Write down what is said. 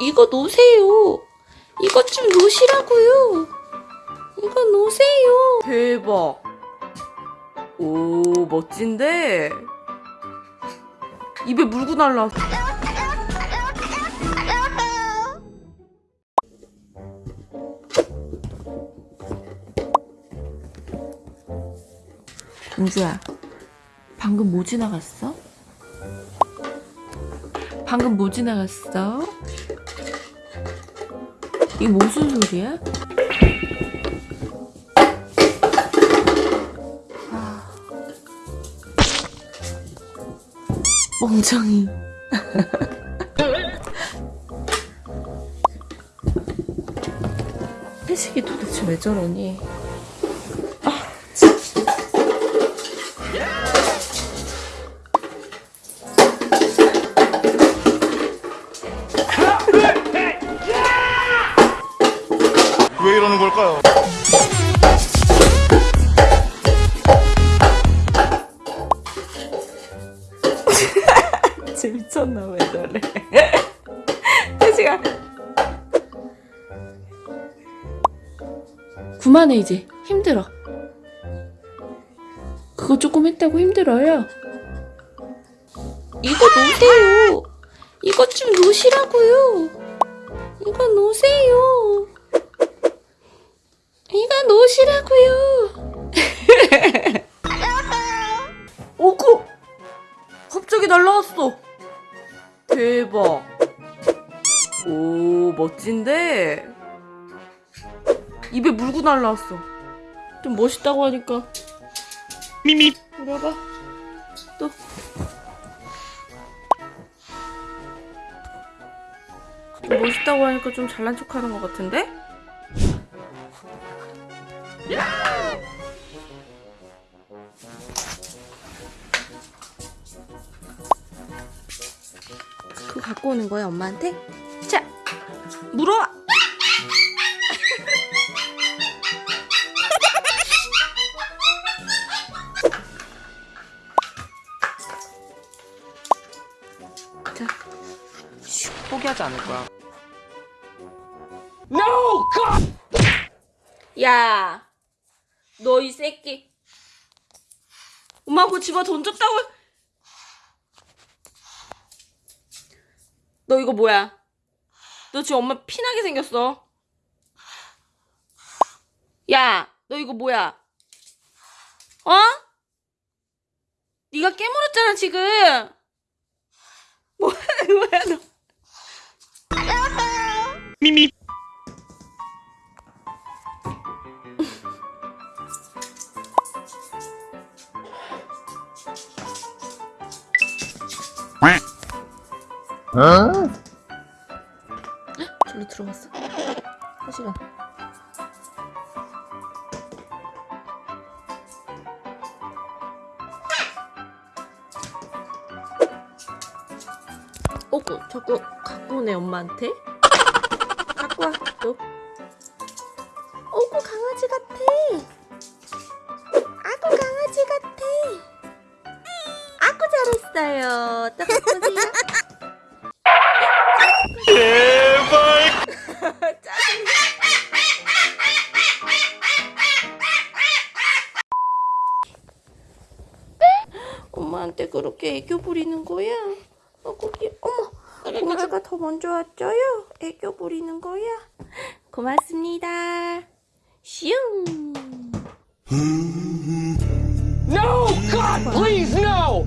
이거 놓으세요. 이것 좀 놓으시라고요. 이거 놓으세요. 대박. 오, 멋진데? 입에 물고 날라왔어. 공주야, 방금 뭐 지나갔어? 방금 뭐 지나갔어? 이게 무슨 소리야? 멍청이. 회식이 도대체 왜 저러니? 이러는 걸까요? 쟤 미쳤나 왜 저래? 회식아. 그만해 이제 힘들어. 그거 조금 했다고 힘들어요. 이거 놓으세요. 이것 좀 놓으시라고요. 이거 놓으세요. 이거 놓으시라고요. 오구! 갑자기 날라왔어. 대박. 오, 멋진데? 입에 물고 날라왔어. 좀 멋있다고 하니까. 미미. 와봐. 또. 좀 멋있다고 하니까 좀 잘난 척 하는 것 같은데? 그거 갖고 오는 거야, 엄마한테? 자, 물어와! 자, 슉, 포기하지 않을 거야. 야, 너 이 새끼. 엄마 그거 집어 던졌다고. 너 이거 뭐야? 너 지금 엄마 피나게 생겼어. 야, 너 이거 뭐야? 어? 네가 깨물었잖아 지금. 뭐야, 뭐야 너? 미미. 절로 들어갔어. 한 시간. 어구, 자꾸 갖고 오네, 엄마한테. 갖고 와, 또. 어구, 강아지 같아. 아구, 강아지 같아. 아구, 잘했어요. 또 갖고 오세요. 엄마한테 그렇게 애교 부리는 거야? 어, 고기, 어머, 그러니까 고기가 더 먼저 왔죠요? 애교 부리는 거야? 고맙습니다. 슝! No! God, please, no!